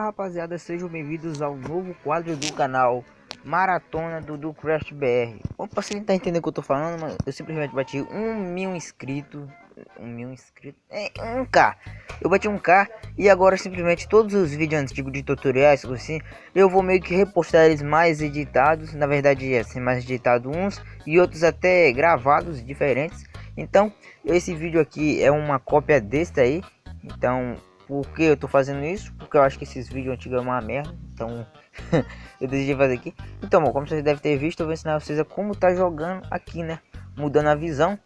rapaziada, sejam bem-vindos ao novo quadro do canal Maratona do, do Crash BR Bom, pra você tentar entender o que eu tô falando, mano, eu simplesmente bati um mil inscritos Um mil inscritos? É, um K Eu bati um K e agora simplesmente todos os vídeos antigos de tutoriais, assim Eu vou meio que repostar eles mais editados Na verdade, assim, mais editado uns E outros até gravados, diferentes Então, esse vídeo aqui é uma cópia deste aí Então, por que eu tô fazendo isso? Porque eu acho que esses vídeos antigos é uma merda. Então eu decidi fazer aqui. Então, bom, como vocês devem ter visto, eu vou ensinar vocês a como tá jogando aqui, né? Mudando a visão.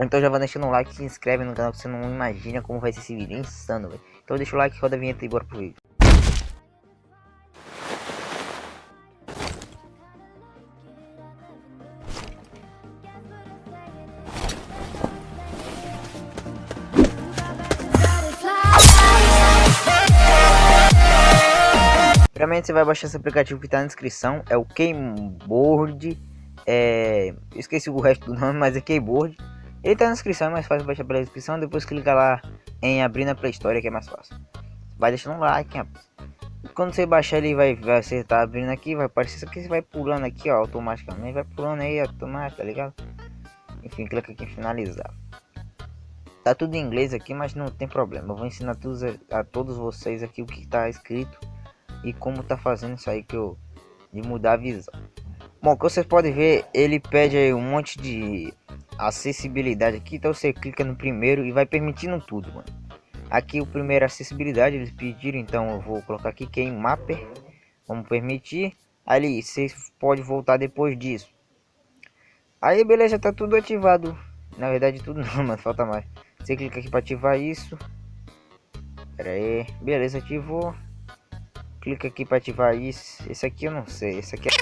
Então já vai deixando um like, se inscreve no canal que você não imagina como vai ser esse vídeo. É insano, velho. Então deixa o like, roda a vinheta e bora pro vídeo. Primeiramente você vai baixar esse aplicativo que está na descrição, é o Keyboard, é... esqueci o resto do nome, mas é Keyboard. Ele está na descrição, é mais fácil baixar pela descrição, depois clica lá em abrir na Play Store que é mais fácil. Vai deixando um like, rapaz. Quando você baixar ele vai, vai acertar abrindo aqui, vai aparecer aqui, você vai pulando aqui ó, automaticamente, vai pulando aí automático, tá ligado? Enfim, clica aqui em finalizar. Tá tudo em inglês aqui, mas não tem problema. Eu vou ensinar a, a todos vocês aqui o que está escrito e como tá fazendo isso aí que eu de mudar a visão. Bom, como vocês podem ver, ele pede aí um monte de acessibilidade aqui, então você clica no primeiro e vai permitindo tudo, mano. Aqui o primeiro acessibilidade eles pediram, então eu vou colocar aqui quem mapper, vamos permitir. Ali você pode voltar depois disso. Aí beleza, tá tudo ativado. Na verdade tudo não, mas falta mais. Você clica aqui para ativar isso. Pera aí, beleza, ativou clica aqui para ativar isso. Esse aqui eu não sei. Esse aqui é...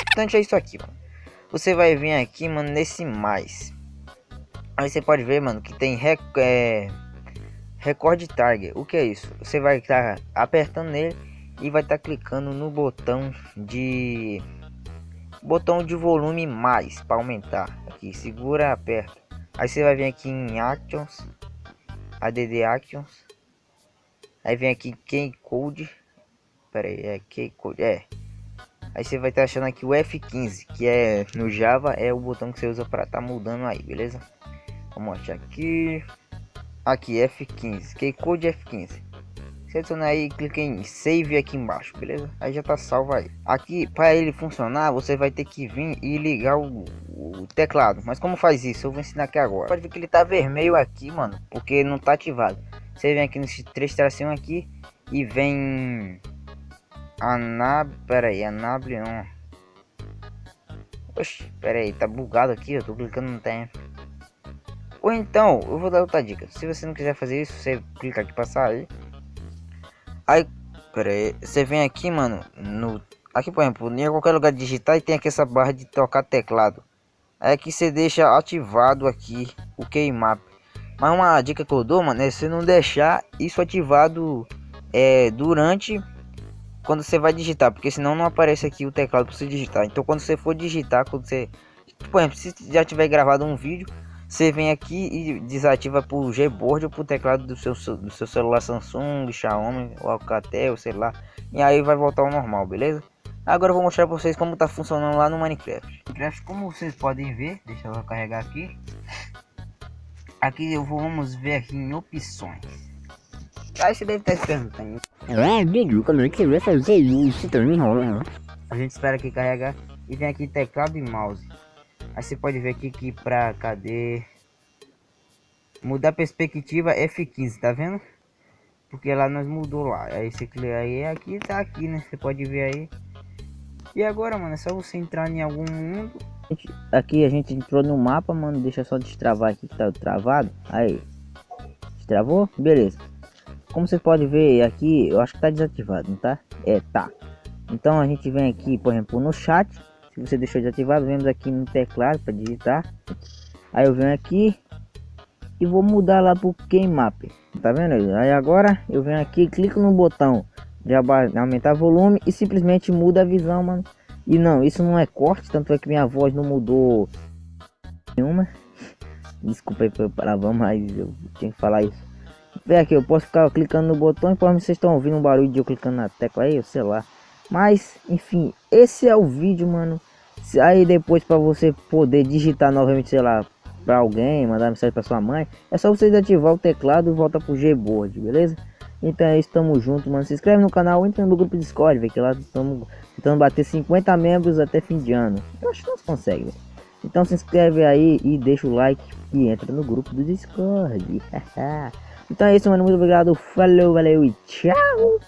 importante é isso aqui, mano. Você vai vir aqui, mano, nesse mais. Aí você pode ver, mano, que tem rec é, recorde target. O que é isso? Você vai estar tá apertando nele e vai estar tá clicando no botão de botão de volume mais para aumentar. Aqui segura aperta. Aí você vai vir aqui em actions. Add actions. Aí vem aqui key code. Pera aí é key code é. Aí você vai estar tá achando aqui o F15 que é no Java é o botão que você usa para tá mudando aí beleza? Vamos achar aqui. Aqui F15 key code F15 Seleciona aí, clica em save aqui embaixo, beleza? Aí já tá salvo aí. Aqui, para ele funcionar, você vai ter que vir e ligar o, o, teclado. Mas como faz isso? Eu vou ensinar aqui agora. Pode ver que ele tá vermelho aqui, mano, porque não tá ativado. Você vem aqui nesse três tracinho aqui e vem Anab, pera aí, Anable não. Oxe, pera aí, tá bugado aqui, eu tô clicando no tempo. Ou então, eu vou dar outra dica. Se você não quiser fazer isso, você clica aqui passar aí Aí, pera aí, você vem aqui, mano, no... Aqui, por exemplo, em qualquer lugar digitar e tem aqui essa barra de tocar teclado. Aí aqui você deixa ativado aqui o keymap. Mas uma dica que eu dou, mano, é você não deixar isso ativado é, durante quando você vai digitar, porque senão não aparece aqui o teclado para você digitar. Então quando você for digitar, quando você, por exemplo, se já tiver gravado um vídeo, você vem aqui e desativa por Gboard ou por teclado do seu, do seu celular Samsung, Xiaomi ou Alcatel, sei lá. E aí vai voltar ao normal, beleza? Agora eu vou mostrar para vocês como tá funcionando lá no Minecraft. Minecraft, como vocês podem ver, deixa eu carregar aqui. Aqui eu vou, vamos ver aqui em opções. Aí você deve estar se perguntando. É, amigo, como é que vai fazer isso? Tá. A gente espera aqui carregar e vem aqui teclado e mouse. Aí você pode ver aqui que pra cadê? Mudar perspectiva F15, tá vendo? Porque lá nós mudou lá. Aí você clica aí, aqui tá aqui, né? Você pode ver aí. E agora, mano, é só você entrar em algum mundo. Aqui a gente entrou no mapa, mano. Deixa só destravar aqui que tá travado. Aí. Destravou? Beleza. Como vocês podem ver aqui, eu acho que tá desativado, não tá? É, tá. Então a gente vem aqui, por exemplo, no chat se você deixou desativado vemos aqui no teclado para digitar aí eu venho aqui e vou mudar lá pro Keymap tá vendo aí agora eu venho aqui clico no botão de aumentar volume e simplesmente muda a visão mano E não, isso não é corte, tanto é que minha voz não mudou nenhuma. Desculpa aí pelo palavrão, mas eu tinha que falar isso. Vê aqui, eu posso ficar clicando no botão e vocês estão ouvindo um barulho de eu clicando na tecla aí, sei lá. Mas, enfim, esse é o vídeo, mano. Aí depois para você poder digitar novamente, sei lá, para alguém, mandar mensagem para sua mãe, é só você ativar o teclado e volta pro Gboard, beleza? Então é isso, tamo junto, mano. Se inscreve no canal, entra no grupo Discord, velho, que lá estamos tentando bater 50 membros até fim de ano. Eu acho que nós conseguimos. Então se inscreve aí e deixa o like e entra no grupo do Discord. então é isso, mano. Muito obrigado. Falou, valeu e tchau.